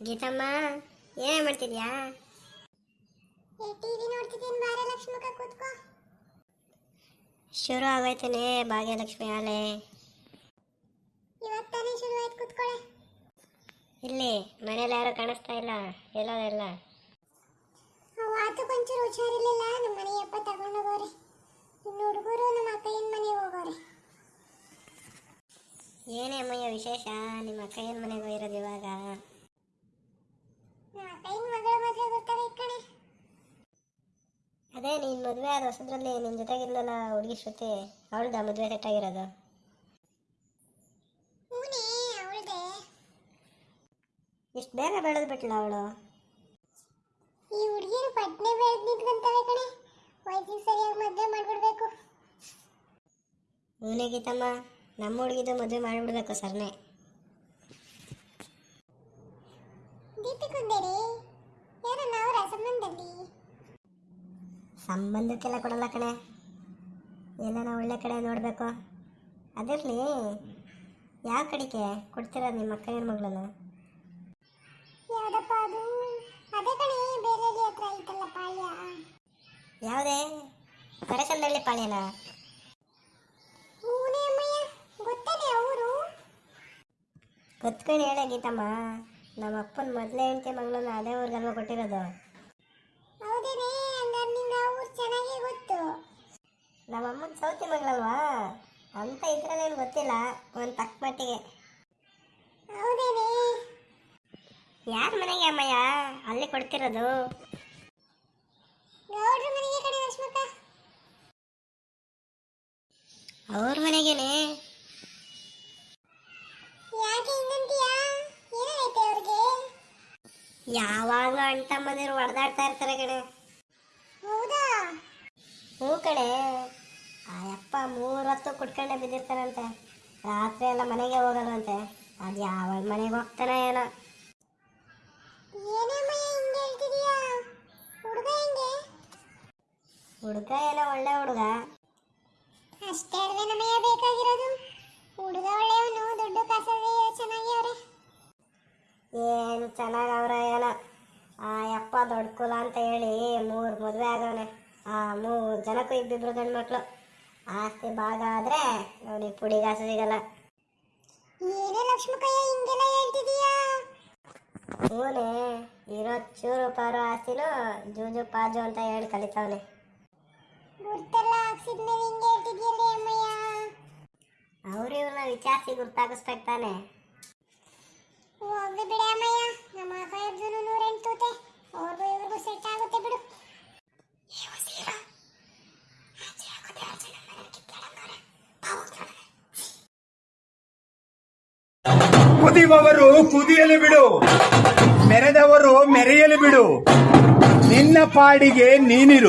ಗೀತಮ್ಮ ಏನೇ ಮಾಡ್ತಿದ್ಯಾ? ಟಿವಿ ನೋಡ್ತಿದ್ದೀನಿ ಬಾರೆ ಲಕ್ಷ್ಮಕ ಕೂತ್ಕೋ. ಶುರು ಆಗೋಯ್ತೇನೆ ಭಾಗ್ಯಲಕ್ಷ್ಮಿ ಆಲೆ ಇವತ್ತೇ ಶುರು ಆಯ್ತು ಕೂತ್ಕೊಳ್ಳೆ ಇಲ್ಲಿ ಮನೇಲಿ ಯಾರು ಕಾಣಿಸ್ತಾ ಇಲ್ಲ ಎಲ್ಲೋದೆಲ್ಲ ಆತು ಒಂಚೂರು ಹುಷಾರಿರ್ಲಿಲ್ಲ ನಮ್ಮ ಮನೆಯಪ್ಪ ತಗೊಂಡೋಗೋರೆ ಇನ್ನು ಹುಡುಗರು ನಮ್ಮ ಅಕ್ಕಯ್ಯನ ಮನೆಗೆ ಹೋಗೋರೆ. ಏನೇ ಅಮ್ಮಯ್ಯ ವಿಶೇಷ ನಿಮ್ಮ ಅಕ್ಕಯ್ಯನ ಮನೆಗೆ ಹೋಗಿರೋದು ಇವಾಗ ನಮ್ಮ ಅಕ್ಕಯ್ಯನ ಮಗಳ ಮದುವೆ ಬರ್ತಾರೆ ಈ ಕಡೆ ಅದೇ ನೀನು ಮದುವೆ ಆದ ಹೊಸದ್ರಲ್ಲಿ ನಿನ್ನ ಜೊತೆಗಿರ್ಲಲ್ಲ ಹುಡುಗಿ ಶ್ರುತಿ ಅವಳ್ದ ಮದುವೆ ಸೆಟ್ ಆಗಿರೋದು. ಇಷ್ಟು ಬೇಗ ಬೆಳೆದು ಬಿಟ್ಲ ಅವಳು? ಈ ಹುಡುಗಿರು ಪಟ್ನೆ ಬೆಳೆದು ನಿಂತ್ಕೊಂತವೆ ಕಣೆ. ವಯಸ್ಸಿಗೆ ಸರಿಯಾಗಿ ಮದುವೆ ಮಾಡ್ಬಿಡ್ಬೇಕು. ಇವನೇ ಗೀತಮ್ಮ ನಮ್ಮ ಹುಡುಗಿದು ಮದುವೆ ಮಾಡಿಬಿಡ್ಬೇಕು ಸರ್ನೇ. ದೀಪಿಕುಂದೇರಿ ಯಾರನ್ನ ಅವರ ಸಂಬಂಧದಲ್ಲಿ? ಸಂಬಂಧಕ್ಕೆಲ್ಲ ಕೊಡಲ್ಲ ಕಣೆ. ಎಲ್ಲನ ಒಳ್ಳೆ ಕಡೆ ನೋಡಬೇಕು. ಅದಿರಲಿ ಯಾವ ಕಡೆಗೆ ಕೊಡ್ತೀರಾ ನಿಮ್ಮ ಅಕ್ಕನ ಮಗಳನ್ನು? ಯಾವ್ದಪ್ಪ ಅದು? ಅದೇ ಕಣೆ ಬೇರೆ ಹತ್ರ ಐತಲ್ಲ ಪಾಳ್ಯ. ಯಾವುದೇ? ಕರಸಂದಳ್ಳಿ ಪಾಳ್ಯನ? ಗೊತ್ತೇನೆ ಅವರು? ಗೊತ್ಕೊಂಡು ಹೇಳ ಗೀತಮ್ಮ. ನಮ್ಮ ಅಪ್ಪನ ಮೊದಲೇ ಹೆಂಡತಿ ಮಗಳನ್ನ ಅದೇ ಊರಿಗಲ್ವ ಕೊಟ್ಟಿರೋದು. ಹೌದೇನೆ ಹಂಗಾರೆ ನಿನ್ನ ಊರು ಚೆನ್ನಾಗೇ ಗೊತ್ತು. ನಮ್ಮ ಅಮ್ಮನ ಸೌತಿ ಮಗಳಲ್ವಾ? ಅಂತ ಇದ್ರಲ್ಲೇನು ಗೊತ್ತಿಲ್ಲ ಒಂದು ತಕ್ಕ ಮಟ್ಟಿಗೆ. ಹೌದೇನೆ. ಯಾರ ಮನೆಗೆ ಅಮ್ಮಯ್ಯ? ಅಲ್ಲಿ ಕೊಡ್ತಿರೋದು. ಗೌಡ್ರ ಮನೆಗೆ ಕಡೆ ಲಕ್ಷ್ಮಕ್ಕ ಅವ್ರ ಮನೆಗೇನೆ? ಯಾವಾಗಲೂ ಅಣ್ಣ ತಮ್ಮಂದಿರು ಹೊಡೆದಾಡ್ತಾ ಇರ್ತಾರೆ ಕಣೆ? ಹೌದಾ? ಹ್ಞೂ ಕಣೆ. ಆ ಅಪ್ಪ ಮೂರೊತ್ತು ಕುಟ್ಕೊಂಡೆ ಬಿದ್ದಿರ್ತಾನಂತೆ ರಾತ್ರಿ ಎಲ್ಲ ಮನೆಗೆ ಹೋಗಲ್ವಂತೆ ಅದು ಯಾವಾಗ ಮನೆಗೆ ಹೋಗ್ತಾನೆ ಏನೋ. ಹುಡುಗ ಹೆಂಗೆ? ಹುಡುಗ ಏನೋ ಒಳ್ಳೆ ಹುಡುಗ. ಅಷ್ಟೇ ಬೇಕಾಗಿರೋದು? ಏನು ಚೆನ್ನಾಗಿ ಅವ್ರ ಏನೋ? ಆ ಯಪ್ಪ ದೊಡ್ಡ ಕುಲ ಅಂತ ಹೇಳಿ ಮೂರು ಮದುವೆ ಆಗವನೆ ಆ ಮೂರು ಜನಕ್ಕೂ ಇಬ್ಬಿಬ್ರು ಗಂಡು ಮಕ್ಕಳು ಆಸ್ತಿ ಭಾಗ ಆದರೆ ಅವನಿಗೆ ಪುಡಿಗಾಸು ಸಿಗಲ್ಲ. ಏನೇ ಹಿಂಗೆಲ್ಲ ಹೇಳ್ತಿದೀಯಾ? ಹೂನೆ ಇರೋ ಚೂರು ಪಾರು ಆಸ್ತಿನೂ ಜೂಜು ಪಾಜು ಅಂತ ಹೇಳಿ ಕಲಿತಾವನೆ. ಗುರ್ತೆಲ್ಲ ಹಾಕ್ಸಿದ್ಮೇಲೆ ಹಿಂಗೆ ಹೇಳ್ತಿದ್ಯಲ್ಲೇ ಅಮ್ಮಯ್ಯ? ಅವ್ರು ಇವ್ರನ್ನ ವಿಚಾರಿಸಿ ಗುರ್ತಾಗಿಸ್ಬೇಕು ತಾನೆ. ಹೋಗ್ಲಿ ಬಿಡಿ ಅಮ್ಮಯ್ಯ. ನಮ್ಮ ಅವ್ರಿಗೂ ಇವ್ರಿಗೂ ಸೆಟ್ ಆಗುತ್ತೆ ಬಿಡು. ಕುದಿಯಲು ಬಿಡು. ಮೆರೆದವರು ಮೆರೆಯಲು ಬಿಡು. ನಿನ್ನ ಪಾಡಿಗೆ ನೀನಿರು.